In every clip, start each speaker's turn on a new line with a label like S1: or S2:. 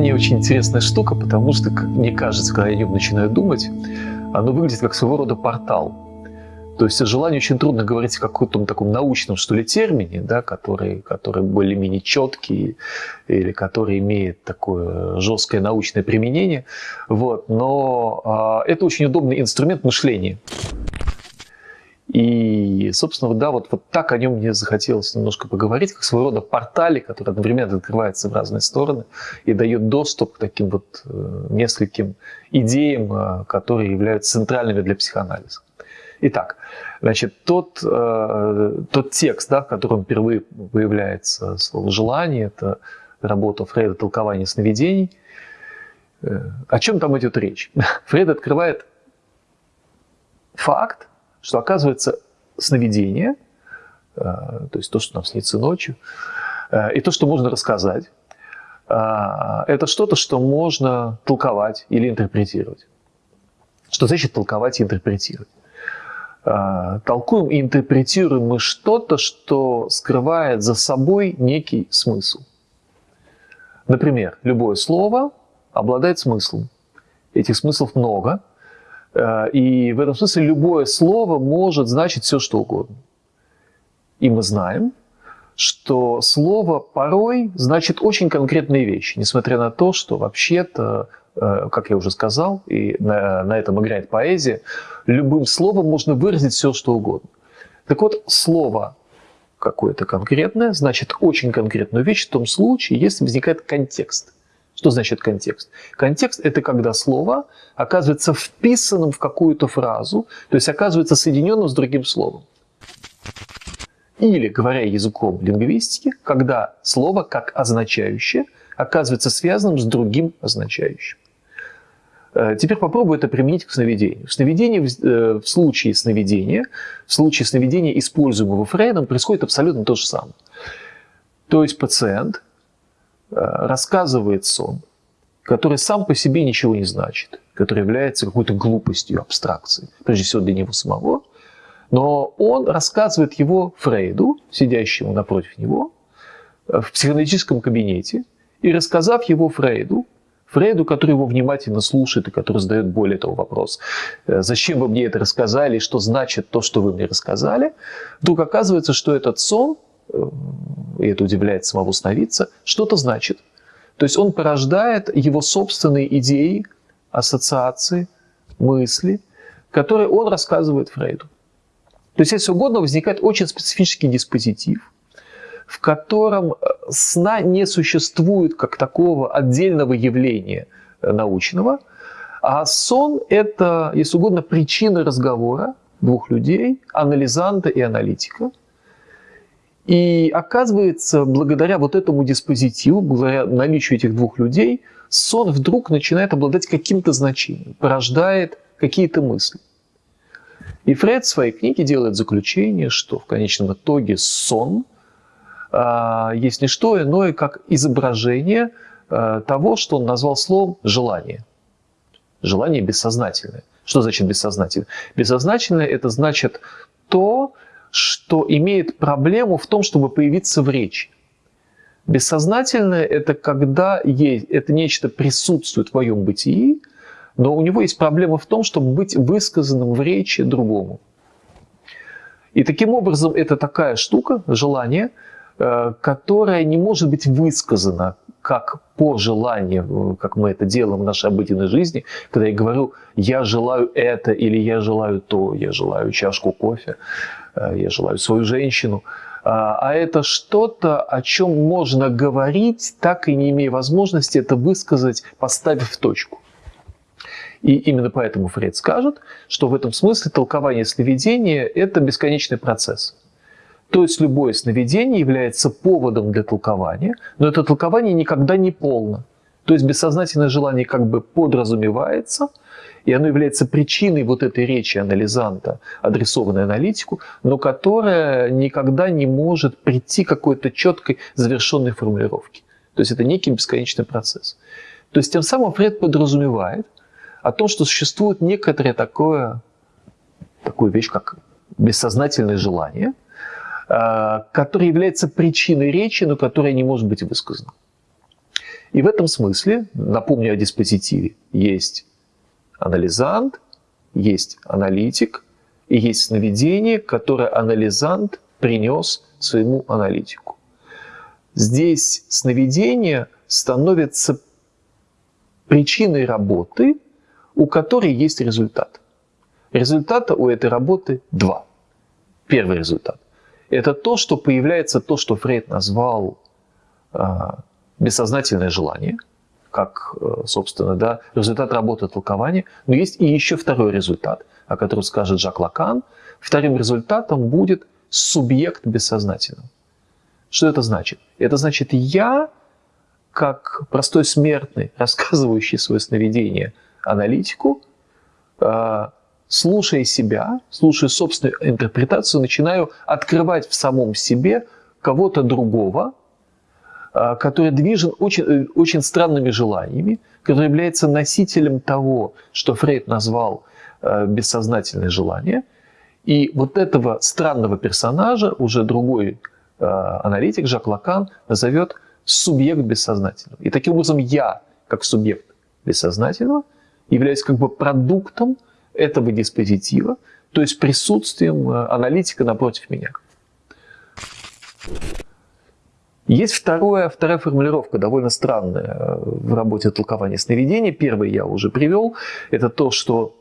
S1: Желание очень интересная штука, потому что, как мне кажется, когда я о нем начинаю думать, оно выглядит как своего рода портал. То есть о желании очень трудно говорить в каком-то таком научном, что ли, термине, да, который, который более-менее четкий или который имеет такое жесткое научное применение. Вот. Но э, это очень удобный инструмент мышления. И, собственно, да, вот, вот так о нем мне захотелось немножко поговорить, как своего рода портале, который одновременно открывается в разные стороны и дает доступ к таким вот э, нескольким идеям, э, которые являются центральными для психоанализа. Итак, значит, тот, э, тот текст, да, в котором впервые появляется слово «желание», это работа Фрейда «Толкование сновидений». Э, о чем там идет речь? Фрейд открывает факт, что оказывается сновидение, э, то есть то, что нам снится ночью, э, и то, что можно рассказать, э, это что-то, что можно толковать или интерпретировать. Что значит толковать и интерпретировать? Толкуем и интерпретируем мы что-то, что скрывает за собой некий смысл. Например, любое слово обладает смыслом. Этих смыслов много – и в этом смысле любое слово может значить все, что угодно. И мы знаем, что слово порой значит очень конкретные вещи, несмотря на то, что вообще-то, э, как я уже сказал, и на, на этом играет поэзия, любым словом можно выразить все, что угодно. Так вот, слово какое-то конкретное значит очень конкретную вещь в том случае, если возникает контекст – что значит контекст? Контекст – это когда слово оказывается вписанным в какую-то фразу, то есть оказывается соединенным с другим словом. Или, говоря языком лингвистики, когда слово как означающее оказывается связанным с другим означающим. Э, теперь попробую это применить к сновидению. В, сновидении, э, в случае сновидения, в случае сновидения, используемого Фрейдом, происходит абсолютно то же самое. То есть пациент рассказывает сон, который сам по себе ничего не значит, который является какой-то глупостью, абстракцией, прежде всего для него самого, но он рассказывает его Фрейду, сидящему напротив него, э, в психоаналитическом кабинете, и рассказав его Фрейду, Фрейду, который его внимательно слушает и который задает более того вопрос, «Э, зачем вы мне это рассказали, что значит то, что вы мне рассказали, вдруг оказывается, что этот сон и это удивляет самого сновидца, что-то значит. То есть он порождает его собственные идеи, ассоциации, мысли, которые он рассказывает Фрейду. То есть, если угодно, возникает очень специфический диспозитив, в котором э, сна не существует как такого отдельного явления э, научного, а сон – это, если угодно, причина разговора двух людей, анализанта и аналитика – и оказывается, благодаря вот этому диспозитиву, благодаря наличию этих двух людей, сон вдруг начинает обладать каким-то значением, порождает какие-то мысли. И Фред в своей книге делает заключение, что в конечном итоге сон а, есть не что иное, как изображение а, того, что он назвал словом «желание». Желание бессознательное. Что значит бессознательное? Бессознательное – это значит то, что имеет проблему в том, чтобы появиться в речи. Бессознательное – это когда есть, это нечто присутствует в твоем бытии, но у него есть проблема в том, чтобы быть высказанным в речи другому. И таким образом это такая штука, желание, э, которая не может быть высказана как по желанию, как мы это делаем в нашей обыденной жизни, когда я говорю «я желаю это» или «я желаю то», «я желаю чашку кофе». Э, я желаю свою женщину. А, а это что-то, о чем можно говорить, так и не имея возможности это высказать, поставив точку. И именно поэтому Фред скажет, что в этом смысле толкование сновидения – это бесконечный процесс. То есть любое сновидение является поводом для толкования, но это толкование никогда не полно. То есть бессознательное желание как бы подразумевается – и оно является причиной вот этой речи анализанта, адресованной аналитику, но которая никогда не может прийти к какой-то четкой завершенной формулировке. То есть это некий бесконечный процесс. То есть тем самым Фред подразумевает о том, что существует некоторое такое, такую вещь, как бессознательное желание, а, которое является причиной речи, но которая не может быть высказана. И в этом смысле, напомню о диспозитиве, есть анализант, есть аналитик и есть сновидение, которое анализант принес своему аналитику. Здесь сновидение становится причиной работы, у которой есть результат. Результата у этой работы два. Первый результат – это то, что появляется то, что Фрейд назвал а, бессознательное желание, как, э, собственно, да, результат работы толкования. Но есть и еще второй результат, о котором скажет Жак Лакан. Вторым результатом будет субъект бессознательного. Что это значит? Это значит, я, как простой смертный, рассказывающий свое сновидение аналитику, э, слушая себя, слушая собственную интерпретацию, начинаю открывать в самом себе кого-то другого, а, который движен очень, э, очень странными желаниями, который является носителем того, что Фрейд назвал э, бессознательное желание. И вот этого странного персонажа уже другой э, аналитик Жак Лакан назовет субъект бессознательного. И таким образом я, как субъект бессознательного, являюсь как бы продуктом этого диспозитива, то есть присутствием аналитика напротив меня. Есть второе, вторая формулировка, довольно странная э, в работе толкования сновидения. Первый я уже привел. Это то, что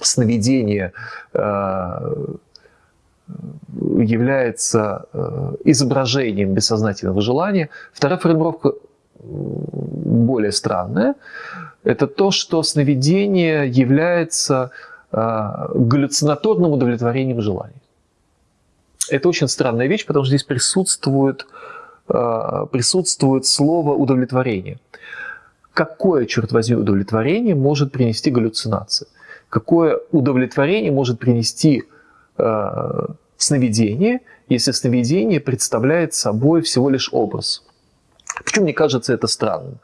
S1: сновидение э, является э, изображением бессознательного желания. Вторая формулировка более странная. Это то, что сновидение является галлюцинаторным удовлетворением желаний. Это очень странная вещь, потому что здесь присутствует Э, присутствует слово удовлетворение. Какое, черт возьми, удовлетворение может принести галлюцинация? Какое удовлетворение может принести э, сновидение, если сновидение представляет собой всего лишь образ? Почему мне кажется это странным?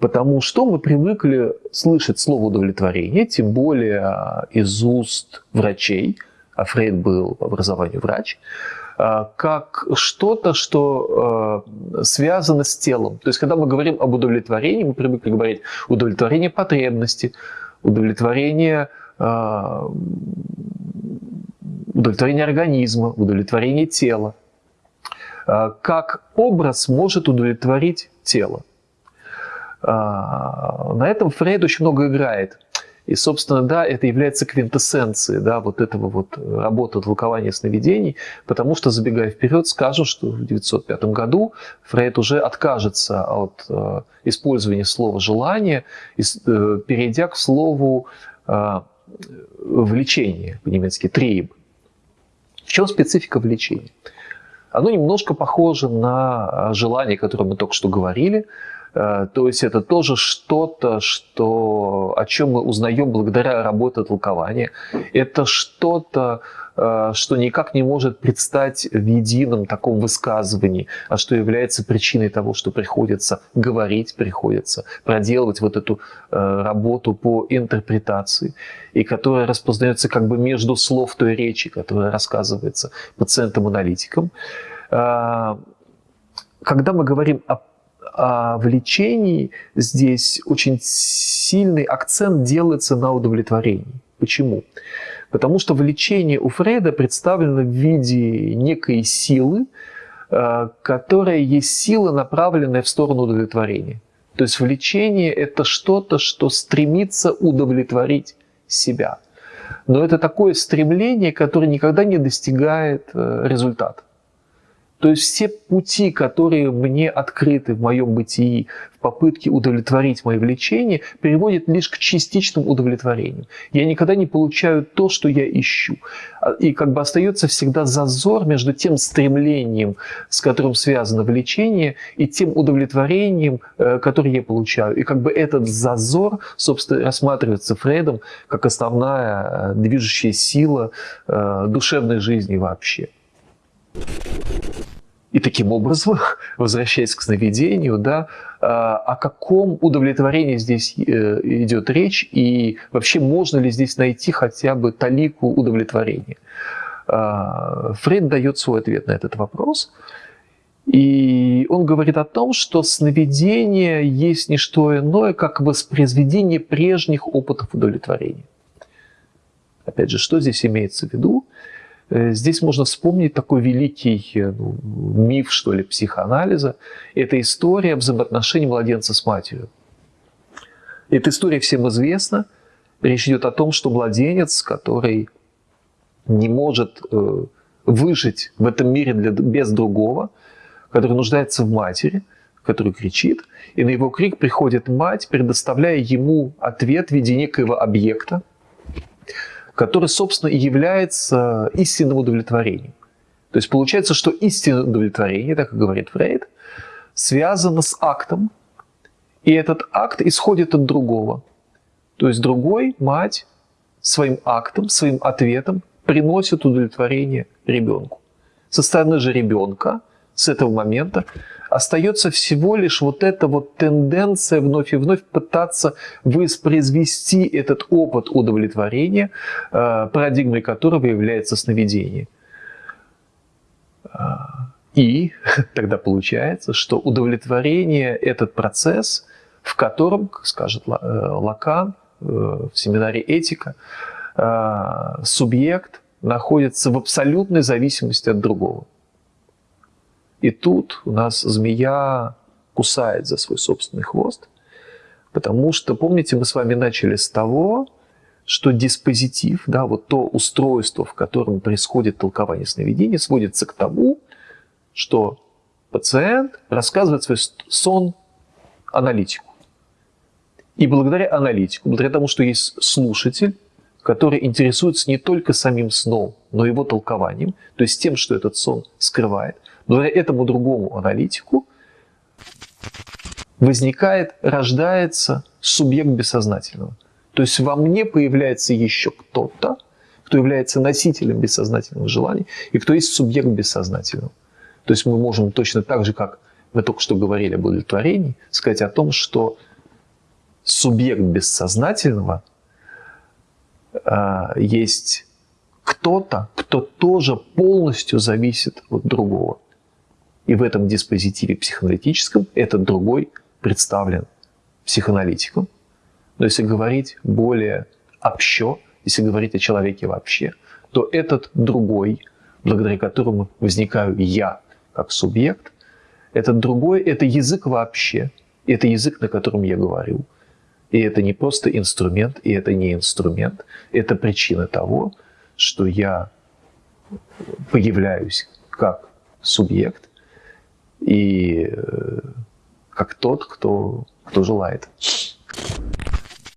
S1: Потому что мы привыкли слышать слово удовлетворение, тем более из уст врачей, а Фрейд был по образованию врач, а, как что-то, что а, связано с телом. То есть, когда мы говорим об удовлетворении, мы привыкли говорить удовлетворение потребности, удовлетворение, а, удовлетворение организма, удовлетворение тела. Как образ может удовлетворить тело. На этом Фрейд очень много играет. И, собственно, да, это является квинтэссенцией да, вот этого вот работы толкования сновидений, потому что, забегая вперед, скажу, что в 1905 году Фрейд уже откажется от э, использования слова «желание», и, э, перейдя к слову э, «влечение», по-немецки «триеб». В чем специфика влечения? Оно немножко похоже на желание, о котором мы только что говорили, Э, то есть это тоже что-то, что, о чем мы узнаем благодаря работе толкования. Это что-то, э, что никак не может предстать в едином таком высказывании, а что является причиной того, что приходится говорить, приходится проделывать вот эту э, работу по интерпретации, и которая распознается как бы между слов той речи, которая рассказывается пациентам-аналитикам. Когда мы говорим о а в лечении здесь очень сильный акцент делается на удовлетворении. Почему? Потому что в у Фрейда представлено в виде некой силы, э, которая есть сила, направленная в сторону удовлетворения. То есть влечение – это что-то, что стремится удовлетворить себя. Но это такое стремление, которое никогда не достигает э, результата. То есть все пути, которые мне открыты в моем бытии в попытке удовлетворить мои влечения, приводят лишь к частичному удовлетворению. Я никогда не получаю то, что я ищу. А, и как бы остается всегда зазор между тем стремлением, с которым связано влечение, и тем удовлетворением, э, которое я получаю. И как бы этот зазор, собственно, рассматривается Фрейдом как основная э, движущая сила э, душевной жизни вообще. И таким образом, возвращаясь к сновидению, да, а, о каком удовлетворении здесь э, идет речь и вообще можно ли здесь найти хотя бы талику удовлетворения. А, Фрейд дает свой ответ на этот вопрос. И он говорит о том, что сновидение есть не что иное, как воспроизведение прежних опытов удовлетворения. Опять же, что здесь имеется в виду? Э, здесь можно вспомнить такой великий э, ну, миф, что ли, психоанализа. Это история взаимоотношений младенца с матерью. Эта история всем известна. Речь идет о том, что младенец, который не может э, выжить в этом мире для, без другого, который нуждается в матери, который кричит, и на его крик приходит мать, предоставляя ему ответ в виде некоего объекта, который, собственно, и является истинным удовлетворением. То есть получается, что истинное удовлетворение, так и говорит Фрейд, связано с актом, и этот акт исходит от другого. То есть другой, мать, своим актом, своим ответом приносит удовлетворение ребенку. Со стороны же ребенка с этого момента остается всего лишь вот эта вот тенденция вновь и вновь пытаться воспроизвести этот опыт удовлетворения, э, парадигмой которого является сновидение. А, и тогда получается, что удовлетворение – этот процесс, в котором, как скажет э, Лакан э, в семинаре «Этика», субъект находится в абсолютной зависимости от другого. И тут у нас змея кусает за свой собственный хвост, потому что, помните, мы с вами начали с того, что диспозитив, да, вот то устройство, в котором происходит толкование сновидения, сводится к тому, что пациент рассказывает свой сон аналитику. И благодаря аналитику, благодаря тому, что есть слушатель, который интересуется не только самим сном, но и его толкованием, то есть тем, что этот сон скрывает – благодаря этому другому аналитику возникает, рождается субъект бессознательного. То есть во мне появляется еще кто-то, кто является носителем бессознательного желания, и кто есть субъект бессознательного. То есть мы можем точно так же, как мы только что говорили об удовлетворении, сказать о том, что субъект бессознательного э, есть кто-то, кто тоже полностью зависит от другого. И в этом диспозитиве психоаналитическом этот другой представлен психоаналитиком. Но если говорить более общо, если говорить о человеке вообще, то этот другой, благодаря которому возникаю я как субъект, этот другой – это язык вообще, это язык, на котором я говорю. И это не просто инструмент, и это не инструмент, это причина того, что я появляюсь как субъект, и э, как тот, кто, кто желает.